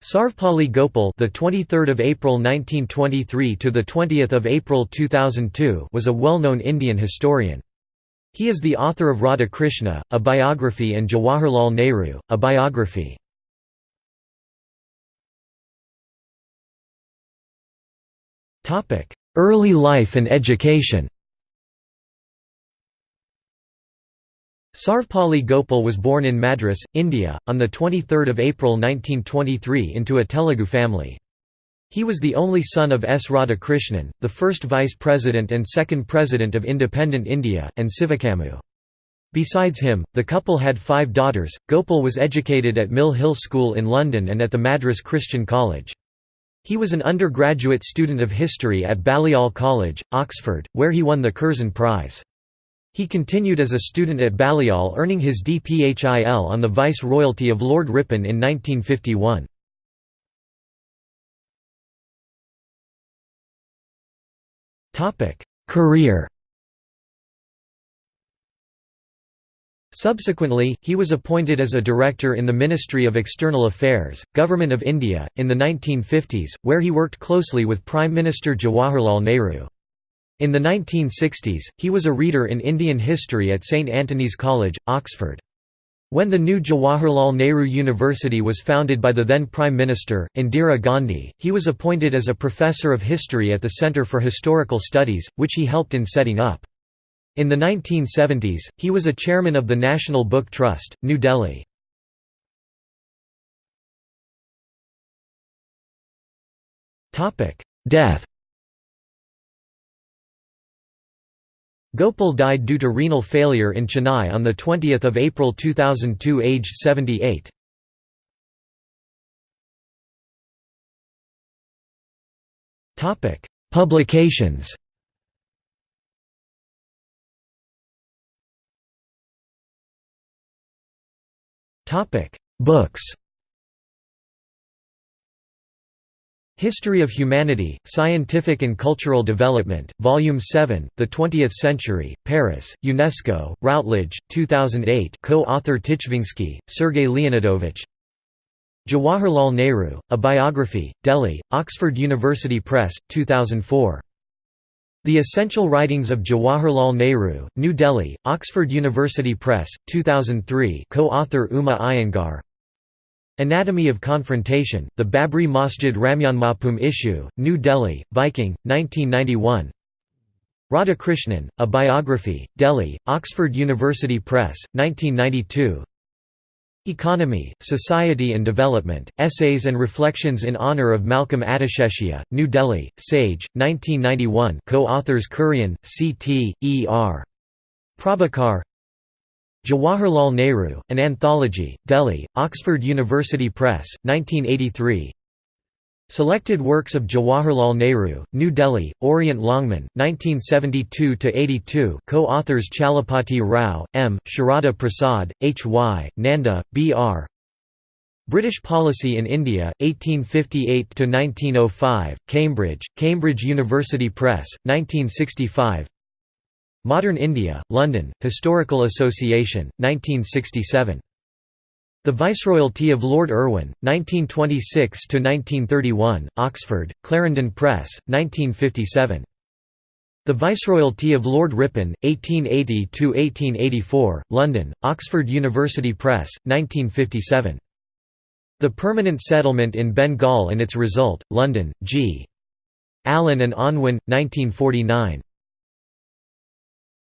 Sarvepalli Gopal, the 23rd of April 1923 to the 20th of April 2002, was a well-known Indian historian. He is the author of Radhakrishnan, a biography and Jawaharlal Nehru, a biography. Topic: Early life and education. Sarvepalli Gopal was born in Madras, India, on 23 April 1923 into a Telugu family. He was the only son of S. Radhakrishnan, the first vice president and second president of independent India, and Sivakamu. Besides him, the couple had five daughters. Gopal was educated at Mill Hill School in London and at the Madras Christian College. He was an undergraduate student of history at Balliol College, Oxford, where he won the Curzon Prize. He continued as a student at Balliol earning his DPHIL on the Vice-Royalty of Lord Ripon in 1951. Career Subsequently, he was appointed as a director in the Ministry of External Affairs, Government of India, in the 1950s, where he worked closely with Prime Minister Jawaharlal Nehru. In the 1960s, he was a reader in Indian history at St Antony's College, Oxford. When the new Jawaharlal Nehru University was founded by the then Prime Minister, Indira Gandhi, he was appointed as a professor of history at the Centre for Historical Studies, which he helped in setting up. In the 1970s, he was a chairman of the National Book Trust, New Delhi. Death Gopal died due to renal failure in Chennai on 20 April 2002 aged 78. Publications Books History of Humanity, Scientific and Cultural Development, Volume 7, The Twentieth Century, Paris, UNESCO, Routledge, 2008 co-author Tikhvinsky, Sergei Leonidovich Jawaharlal Nehru, A Biography, Delhi, Oxford University Press, 2004. The Essential Writings of Jawaharlal Nehru, New Delhi, Oxford University Press, 2003 co-author Uma Iyengar Anatomy of Confrontation, The Babri Masjid Ramjanmabhumi Issue, New Delhi, Viking, 1991 Radhakrishnan, A Biography, Delhi, Oxford University Press, 1992 Economy, Society and Development, Essays and Reflections in Honour of Malcolm Adiseshiah, New Delhi, Sage, 1991 co-authors Kurian, C.T., E.R. Prabhakar Jawaharlal Nehru, An Anthology, Delhi, Oxford University Press, 1983 Selected Works of Jawaharlal Nehru, New Delhi, Orient Longman, 1972–82 co-authors Chalapati Rao, M., Sharada Prasad, H. Y., Nanda, B. R. British Policy in India, 1858–1905, Cambridge, Cambridge University Press, 1965 Modern India, London, Historical Association, 1967. The Viceroyalty of Lord Irwin, 1926–1931, Oxford, Clarendon Press, 1957. The Viceroyalty of Lord Ripon, 1880–1884, London, Oxford University Press, 1957. The Permanent Settlement in Bengal and its Result, London, G. Allen and Unwin, 1949.